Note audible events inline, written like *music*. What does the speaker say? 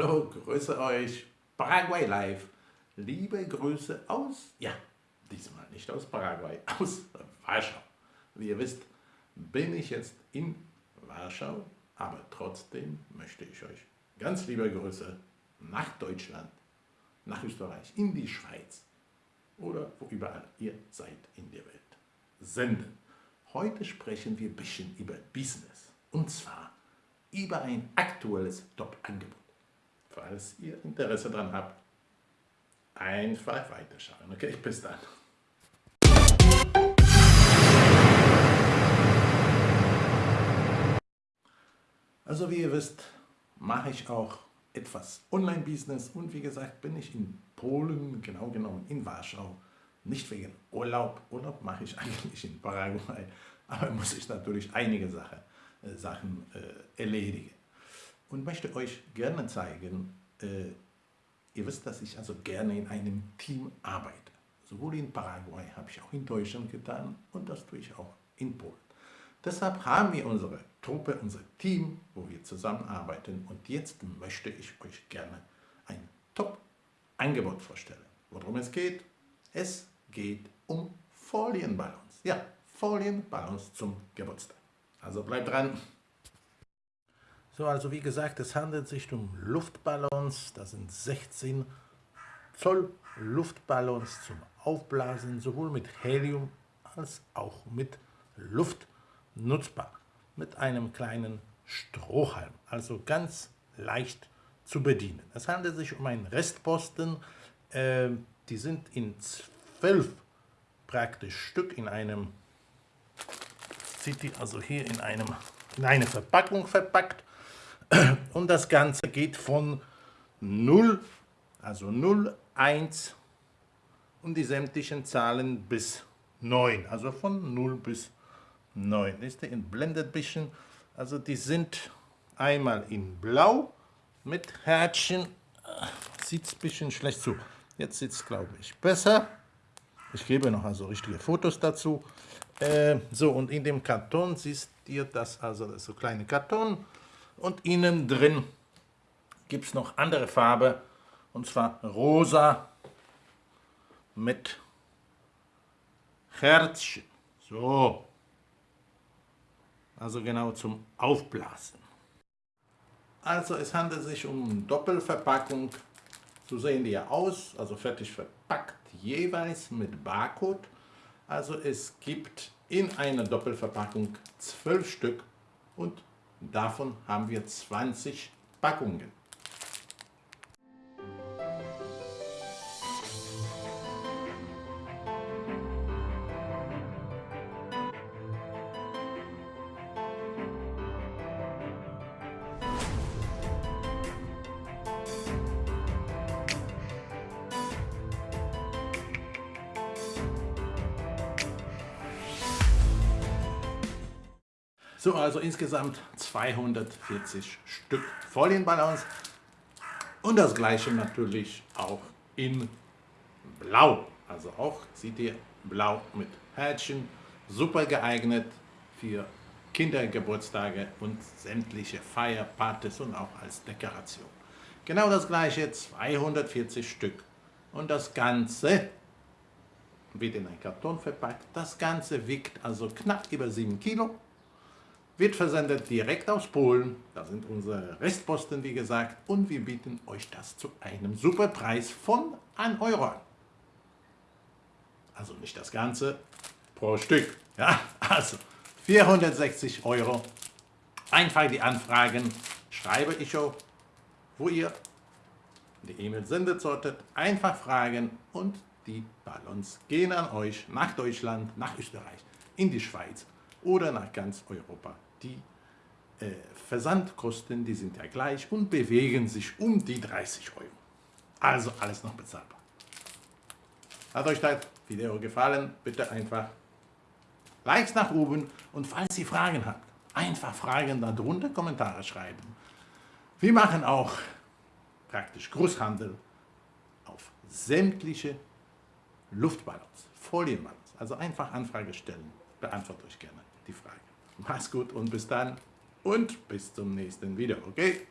Hallo, grüße euch, Paraguay Live. Liebe Grüße aus, ja, diesmal nicht aus Paraguay, *laughs* aus Warschau. Wie ihr wisst, bin ich jetzt in Warschau, aber trotzdem möchte ich euch ganz liebe Grüße nach Deutschland, nach Österreich, in die Schweiz oder wo überall ihr seid in der Welt senden. Heute sprechen wir ein bisschen über Business und zwar über ein aktuelles Top-Angebot. Falls ihr Interesse daran habt, einfach weiterschauen. Okay, bis dann. Also wie ihr wisst, mache ich auch etwas Online-Business und wie gesagt bin ich in Polen, genau genommen in Warschau, nicht wegen Urlaub, Urlaub mache ich *laughs* eigentlich in Paraguay, aber muss ich natürlich einige Sache, äh, Sachen äh, erledigen. Und möchte euch gerne zeigen, äh, ihr wisst, dass ich also gerne in einem Team arbeite. Sowohl in Paraguay habe ich auch in Deutschland getan und das tue ich auch in Polen. Deshalb haben wir unsere Truppe, unser Team, wo wir zusammenarbeiten und jetzt möchte ich euch gerne ein Top-Angebot vorstellen. Worum es geht? Es geht um Folienballons. Ja, Folienballons zum Geburtstag. Also bleibt dran. So, also wie gesagt, es handelt sich um Luftballons. Das sind 16 Zoll Luftballons zum Aufblasen, sowohl mit Helium als auch mit Luft nutzbar. Mit einem kleinen Strohhalm, also ganz leicht zu bedienen. Es handelt sich um einen Restposten, äh, die sind in zwölf praktisch Stück in einem, sieht die also hier in, einem, in eine Verpackung verpackt und das Ganze geht von 0, also 0, 1 und die sämtlichen Zahlen bis 9, also von 0 bis 9. Ist der entblendet ein bisschen, also die sind einmal in blau mit Herzchen, sieht ein bisschen schlecht zu. Jetzt sieht es, glaube ich, besser. Ich gebe noch also richtige Fotos dazu. Äh, so, und in dem Karton siehst ihr das, also das ist so kleine Karton. Und innen drin gibt es noch andere Farbe, und zwar rosa mit Herzchen. So. Also genau zum Aufblasen. Also es handelt sich um Doppelverpackung. So sehen die ja aus, also fertig verpackt, jeweils mit Barcode. Also es gibt in einer Doppelverpackung zwölf Stück und Davon haben wir 20 Packungen. So, also insgesamt 240 Stück Folienballons und das gleiche natürlich auch in Blau. Also auch, seht ihr, Blau mit Herzchen, super geeignet für Kindergeburtstage und sämtliche Feierpartys und auch als Dekoration. Genau das gleiche, 240 Stück. Und das Ganze wird in ein Karton verpackt. Das Ganze wiegt also knapp über 7 Kilo wird versendet direkt aus Polen. Da sind unsere Restposten, wie gesagt. Und wir bieten euch das zu einem super Preis von 1 Euro an. Also nicht das Ganze pro Stück. Ja, also 460 Euro. Einfach die Anfragen schreibe ich auch, wo ihr die E-Mail sendet solltet. Einfach fragen und die Ballons gehen an euch nach Deutschland, nach Österreich, in die Schweiz oder nach ganz Europa die äh, Versandkosten, die sind ja gleich und bewegen sich um die 30 Euro. Also alles noch bezahlbar. Hat euch das Video gefallen? Bitte einfach Likes nach oben und falls ihr Fragen habt, einfach Fragen darunter Kommentare schreiben. Wir machen auch praktisch Großhandel auf sämtliche Luftballons, Folienballons. Also einfach Anfrage stellen, beantworte euch gerne die Frage. Mach's gut und bis dann und bis zum nächsten Video, okay?